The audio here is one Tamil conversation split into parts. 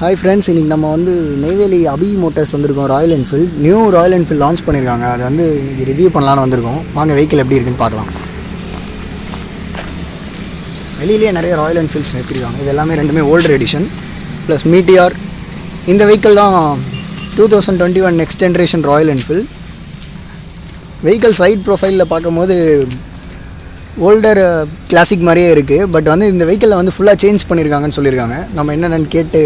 ஹாய் ஃப்ரெண்ட்ஸ் இன்றைக்கி நம்ம வந்து நெய்வேலி அபி மோட்டர்ஸ் வந்திருக்கோம் Royal Enfield new Royal Enfield launch பண்ணியிருக்காங்க. அது வந்து இன்றைக்கி ரிவ்யூ பண்ணலான்னு வந்திருக்கோம். வாங்க வெஹிக்கிள் எப்படி இருக்குன்னு பார்க்கலாம். வெளியிலேயே நிறைய ராயல் என்ஃபீல்ட்ஸ் நிறுத்திருக்காங்க இது எல்லாமே ரெண்டுமே ஓல்டர் எடிஷன் ப்ளஸ் மீட்டியார் இந்த வெஹிக்கிள் தான் two thousand twenty one next generation Royal Enfield vehicle side ப்ரொஃபைலில் பார்க்கும்போது ஓல்டர் கிளாசிக் uh, மாதிரியே இருக்குது பட் வந்து இந்த வெஹிக்கிளில் வந்து ஃபுல்லாக சேஞ்ச் பண்ணியிருக்காங்கன்னு சொல்லியிருக்காங்க. நம்ம என்னென்னு கேட்டு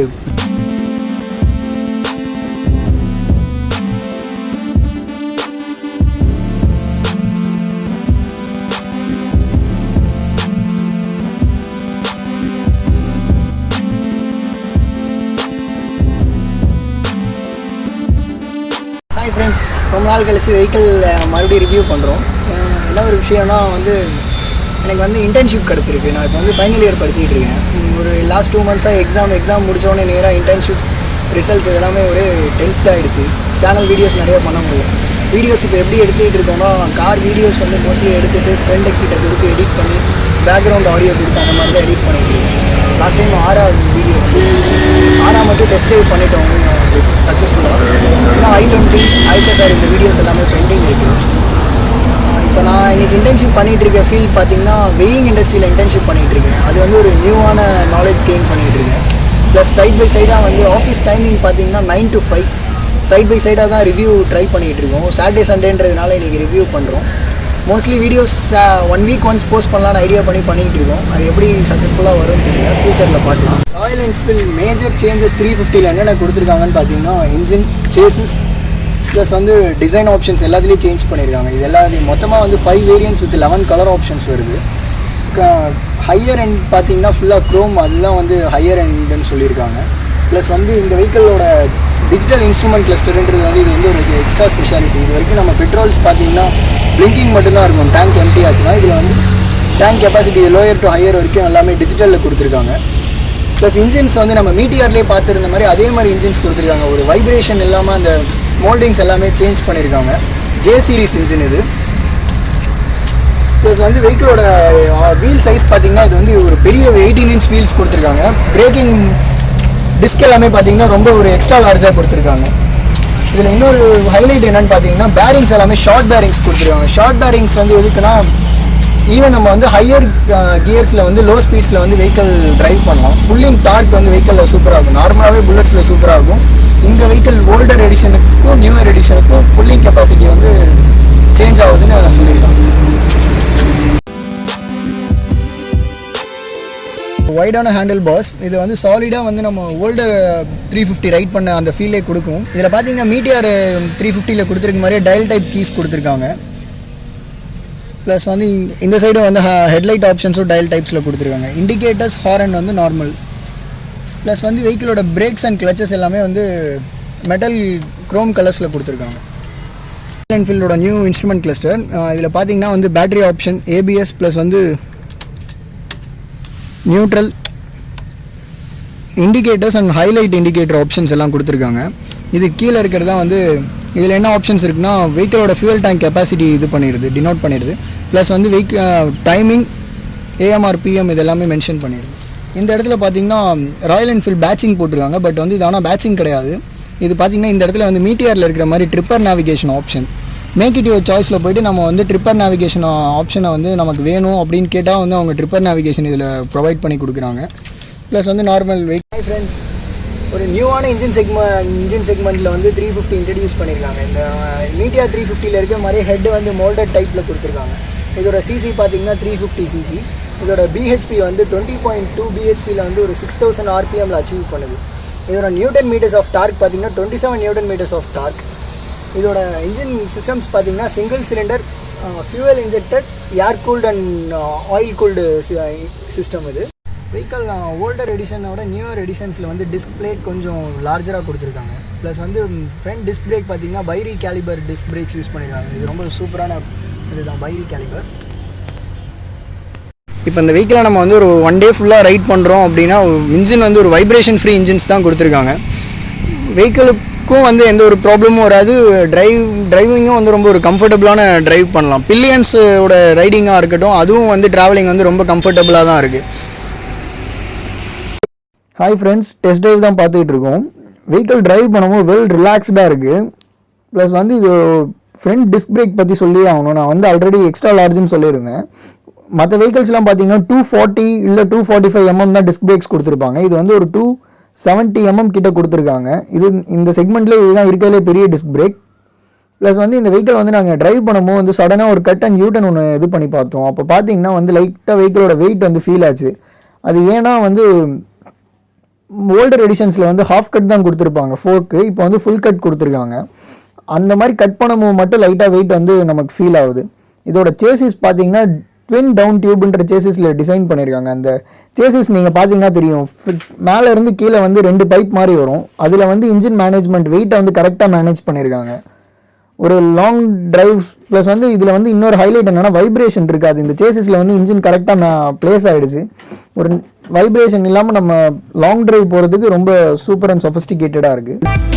ரொம்ப நாள் கழிச்சு வெஹிக்கிள் மறுபடியும் ரிவ்யூ பண்ணுறோம் என்ன ஒரு விஷயம்னா வந்து எனக்கு வந்து இன்டர்ன்ஷிப் கிடச்சிருக்கு. நான் இப்போ வந்து ஃபைனல் இயர் படிச்சுக்கிட்டு இருக்கேன். ஒரு லாஸ்ட் டூ மந்த்ஸாக எக்ஸாம் எக்ஸாம் முடித்தோடனே நேராக இன்டர்ன்ஷிப் ரிசல்ட்ஸ் எல்லாமே ஒரே டென்ஸ்ட் ஆகிடுச்சு சேனல் வீடியோஸ் நிறைய பண்ண முடியும் வீடியோஸ் இப்போ எப்படி எடுத்துக்கிட்டு இருக்கோம்னா கார் வீடியோஸ் வந்து மோஸ்ட்லி எடுத்துகிட்டு ஃப்ரெண்டு கிட்ட கொடுத்து எடிட் பண்ணி பேக்ரவுண்ட் ஆடியோ கொடுத்து அந்த மாதிரி தான் எடிட் பண்ணிட்டு இருக்கேன். லாஸ்ட் டைம் ஆறாவது வீடியோ வந்து மட்டும் டெஸ்ட் ட்ரைவ் பண்ணிட்டோம். சக்ஸஸ்ஃபுல்லாக இன்னும் ஐ டுவெண்ட்டி சார் இந்த வீடியோஸ் எல்லாமே பெண்டிங் இருக்குது இப்போ நான் இன்னைக்கு இன்டர்ன்ஷிப் பண்ணிகிட்டு இருக்க ஃபீல்ட் பார்த்தீங்கன்னா வெயிங் இண்டஸ்ட்ரியில் இன்டர்ன்ஷிப் பண்ணிகிட்டு இருக்கேன். அது வந்து ஒரு நியூவான நாலேஜ் கெயின் பண்ணிகிட்டு இருக்கேன். ப்ளஸ் சைட் பை சைடாக வந்து ஆஃபீஸ் டைமிங் பார்த்தீங்கன்னா nine to five side by சைடாக தான் ரிவ்யூ ட்ரை பண்ணிகிட்டு இருக்கோம். சாட்டர்டே சண்டேன்றதுனால இன்றைக்கி ரிவ்யூ பண்ணுறோம் mostly videos one week once post பண்ணலாம்னு ஐடியா பண்ணி பண்ணிக்கிட்டு இருக்கோம். அது எப்படி சக்ஸஸ்ஃபுல்லாக வரும்னு தெரியல. ஃபியூச்சரில் பார்க்கலாம் Royal Enfield major changes three ஃபிஃப்டியில் என்னென்ன கொடுத்துருக்காங்கன்னு பார்த்தீங்கன்னா இன்ஜின் சேசஸ் ப்ளஸ் வந்து டிசைன் ஆப்ஷன்ஸ் எல்லாத்துலேயும் சேஞ்ச் பண்ணியிருக்காங்க இது எல்லாத்தையும் மொத்தமாக வந்து five variants with eleven colour options வருது. ஹையர் எண்ட் பார்த்தீங்கன்னா ஃபுல்லாக க்ரோம் அதெல்லாம் வந்து ஹையர் எண்டுன்னு சொல்லியிருக்காங்க. ப்ளஸ் வந்து இந்த வெஹிக்கிளோட டிஜிட்டல் இன்ஸ்ட்ருமெண்ட் கிளஸ்டருன்றது வந்து இது வந்து ஒரு எக்ஸ்ட்ரா ஸ்பெஷாலிட்டி இது வரைக்கும் நம்ம பெட்ரோல்ஸ் பார்த்தீங்கன்னா பிளிங்கிங் மட்டும்தான் இருக்கும். டேங்க் எம்டி ஆச்சுன்னா இதில் வந்து tank capacity lower to higher வரைக்கும் எல்லாமே டிஜிட்டலில் கொடுத்துருக்காங்க. ப்ளஸ் இன்ஜின்ஸ் வந்து நம்ம மீட்டியார்லேயே பார்த்துருந்த மாதிரி அதே மாதிரி இன்ஜின்ஸ் கொடுத்துருக்காங்க. ஒரு வைப்ரேஷன் இல்லாமல் அந்த மோல்டிங்ஸ் எல்லாமே சேஞ்ச் பண்ணியிருக்காங்க ஜே சீரிஸ் இன்ஜின் இது. ப்ளஸ் வந்து வெஹிக்கிளோட வீல் சைஸ் பார்த்தீங்கன்னா இது வந்து ஒரு பெரிய எயிட்டீன் இன்ச் வீல்ஸ் கொடுத்துருக்காங்க. பிரேக்கிங் டிஸ்க் எல்லாமே பார்த்தீங்கன்னா ரொம்ப ஒரு எக்ஸ்ட்ரா லார்ஜாக கொடுத்துருக்காங்க. இதில் இன்னொரு ஹைலைட் என்னன்னு பார்த்தீங்கன்னா பேரிங்ஸ் எல்லாமே ஷார்ட் பேரிங்ஸ் கொடுத்துருக்காங்க. ஷார்ட் பேரிங்ஸ் வந்து எதுக்குன்னா ஈவன் நம்ம வந்து ஹையர் கியர்ஸில் uh, வந்து லோ ஸ்பீட்ஸில் வந்து வெஹிக்கல் டிரைவ் பண்ணலாம். புல்லிங் டார்க் வந்து வெஹிக்கலில் சூப்பராக இருக்கும் நார்மலாகவே புல்லட்ஸில் சூப்பராக இருக்கும் இந்த வெஹிக்கிள் ஓல்டர் எடிஷனுக்கும் நியூயர் எடிஷனுக்கும் புல்லிங் கெப்பாசிட்டி வந்து சேஞ்ச் ஆகுதுன்னு நான் சொல்லியிருக்கேன். ஒய்டான ஹேண்டில் பாஸ் இது வந்து சாலிடாக வந்து நம்ம ஓல்டர் த்ரீ ஃபிஃப்டி ரைட் பண்ண அந்த ஃபீலே கொடுக்கும். இதில் பார்த்தீங்கன்னா மீட்டியார் த்ரீ ஃபிஃப்டியில் கொடுத்துருக்க மாதிரியே டயல் டைப் கீஸ் கொடுத்துருக்காங்க. ப்ளஸ் வந்து இந்த- இந்த வந்து ஹெட்லைட் ஆப்ஷன்ஸும் டயல் டைப்ஸில் கொடுத்துருக்காங்க. இண்டிகேட்டர்ஸ் ஹாரன் வந்து நார்மல் ப்ளஸ் வந்து வெஹிக்கிளோட பிரேக்ஸ் அண்ட் கிளச்சஸ் எல்லாமே வந்து மெட்டல் க்ரோம் கலர்ஸில் கொடுத்துருக்காங்க. என்ஃபீல்டோட நியூ இன்ஸ்ட்ருமெண்ட் கிளஸ்டர் இதில் பார்த்தீங்கன்னா வந்து பேட்டரி ஆப்ஷன் ஏபிஎஸ் ப்ளஸ் வந்து neutral indicators and highlight indicator options எல்லாம் கொடுத்துருக்காங்க. இது கீழே இருக்கிறது தான் வந்து இதில் என்ன ஆப்ஷன்ஸ் இருக்குன்னா வெஹிக்கிளோட ஃபியூல் டேங்க் கெப்பாசிட்டி இது பண்ணிடுது டினோட் பண்ணிடுது. ப்ளஸ் வந்து வெஹிக் டைமிங் ஏஎம்ஆர் பிஎம் இது எல்லாமே மென்ஷன் பண்ணிடுது இந்த இடத்துல பார்த்தீங்கன்னா ராயல் என்ஃபீல்ட் பேட்சிங் போட்டிருக்காங்க பட் வந்து இது ஆனால் பேட்சிங் கிடையாது. இது பார்த்தீங்கன்னா இந்த இடத்துல வந்து மீட்டியரில் இருக்கிற மாதிரி Tripper navigation option make it your சாய்ஸில் போயிட்டு நம்ம வந்து ட்ரிப்பர் நேவிகேஷன் ஆப்ஷனை வந்து நமக்கு வேணும் அப்படின்னு கேட்டால் வந்து அவங்க ட்ரிப்பர் நேவிகேஷன் இதில் ப்ரொவைட் பண்ணி கொடுக்குறாங்க. ப்ளஸ் வந்து நார்மல் வெஹிக்கல் ஃப்ரெண்ட்ஸ் ஒரு நியூவான இன்ஜின் செக்மெண்ட் இன்ஜின் செக்மெண்ட்டில் வந்து த்ரீ ஃபிஃப்டி இன்ட்ரடியூஸ் பண்ணியிருக்காங்க இந்த மீடியா த்ரீ ஃபிஃப்டியில் இருக்க மாதிரி ஹெட் வந்து மோல்டட் டைப்பில் கொடுத்துருக்காங்க. இதோட சிசி பார்த்தீங்கன்னா த்ரீ ஃபிஃப்டி சிசி இதோட பிஹெச்பி வந்து டுவெண்ட்டி பாயிண்ட் டூ பிஹெச்பியில் வந்து ஒரு சிக்ஸ் தௌசண்ட் ஆர்பிஎம்மில் அச்சீவ் பண்ணுது. இதோட நியூட்டன் மீட்டர்ஸ் ஆஃப் டார்க் பார்த்தீங்கன்னா twenty seven newton metres of torque இதோட இன்ஜின் சிஸ்டம்ஸ் பார்த்தீங்கன்னா single cylinder fuel injected air cooled and oil cooled system இது. வெஹிக்கல் ஓல்டர் எடிஷனோட நியூயர் எடிஷன்ஸில் வந்து டிஸ்க் பிளேட் கொஞ்சம் லார்ஜராக கொடுத்துருக்காங்க. ப்ளஸ் வந்து ஃப்ரண்ட் டிஸ்க் பிரேக் பார்த்தீங்கன்னா Bybre caliper disc brakes use பண்ணியிருக்காங்க இது ரொம்ப சூப்பரான இதுதான் பைரி கேலிபர் இப்போ இந்த வெஹிக்கிளை நம்ம வந்து ஒரு ஒன் டே ஃபுல்லாக ரைட் பண்ணுறோம் அப்படின்னா இன்ஜின் வந்து ஒரு வைப்ரேஷன் ஃப்ரீ இன்ஜின்ஸ் தான் கொடுத்துருக்காங்க. வெஹிக்கிளுக்கும் வந்து எந்த ஒரு ப்ராப்ளமும் வராது. டிரைவ் டிரைவிங்கும் வந்து ரொம்ப ஒரு கம்ஃபர்டபுளான டிரைவ் பண்ணலாம். பில்லியன்ஸோட ரைடிங்காக இருக்கட்டும் அதுவும் வந்து ட்ராவலிங் வந்து ரொம்ப கம்ஃபர்டபுளாக தான் இருக்குது ஹாய் ஃப்ரெண்ட்ஸ் டெஸ்ட் ட்ரைவ் தான் பார்த்துக்கிட்டு இருக்கோம். வெஹிக்கிள் டிரைவ் பண்ணும்போது வெல் ரிலாக்ஸ்டாக இருக்குது ப்ளஸ் வந்து இது ஃப்ரண்ட் டிஸ்க் பிரேக் பற்றி சொல்லி ஆகணும். நான் வந்து ஆல்ரெடி எக்ஸ்ட்ரா லார்ஜ்னு சொல்லியிருந்தேன். மற்ற வெஹிக்கல்ஸ்லாம் பார்த்தீங்கன்னா டூ ஃபார்ட்டி இல்லை டூ ஃபார்ட்டி ஃபைவ் எம்எம் தான் டிஸ்க் பிரேக்ஸ் கொடுத்துருப்பாங்க. இது வந்து ஒரு டூ செவன்ட்டி எம்எம் கிட்ட கொடுத்துருக்காங்க. இது இந்த செக்மெண்ட்லேயே இதுதான் இருக்கிறதுலே பெரிய டிஸ்க் பிரேக் ப்ளஸ் வந்து இந்த வெஹிக்கிள் வந்து நாங்கள் டிரைவ் பண்ணும்போது வந்து சடனாக ஒரு கட் அண்ட் யூட்டன் ஒன்று இது பண்ணி பார்த்தோம். அப்போ பார்த்தீங்கன்னா வந்து லைட்டாக வெஹிக்கிளோட வெயிட் வந்து ஃபீல் ஆச்சு. அது ஏன்னா வந்து ஓல்டர் எடிஷன்ஸில் வந்து ஹாஃப் கட் தான் கொடுத்துருப்பாங்க. ஃபோர்க்கு இப்போ வந்து ஃபுல் கட் கொடுத்துருக்காங்க. அந்த மாதிரி கட் பண்ணும்போது மட்டும் லைட்டாக வெயிட் வந்து நமக்கு ஃபீல் ஆகுது. இதோட சேசிஸ் பார்த்தீங்கன்னா ட்வின் டவுன் டியூப்ன்ற சேசிஸில் டிசைன் பண்ணியிருக்காங்க அந்த சேசிஸ் நீங்கள் பார்த்தீங்கன்னா தெரியும். மேலே இருந்து கீழே வந்து ரெண்டு பைப் மாதிரி வரும். அதில் வந்து இன்ஜின் மேனேஜ்மெண்ட் வெயிட்டை வந்து கரெக்டாக மேனேஜ் பண்ணியிருக்காங்க ஒரு லாங் டிரைவ்ஸ் ப்ளஸ் வந்து இதில் வந்து இன்னொரு ஹைலைட் என்னன்னா வைப்ரேஷன் இருக்காது. இந்த சேசிஸில் வந்து இன்ஜின் கரெக்டாக ப்ளேஸ் ஆகிடுச்சு ஒரு வைப்ரேஷன் இல்லாமல் நம்ம லாங் டிரைவ் போகிறதுக்கு ரொம்ப சூப்பர் அண்ட் சொஃபிஸ்டிகேட்டடாக இருக்குது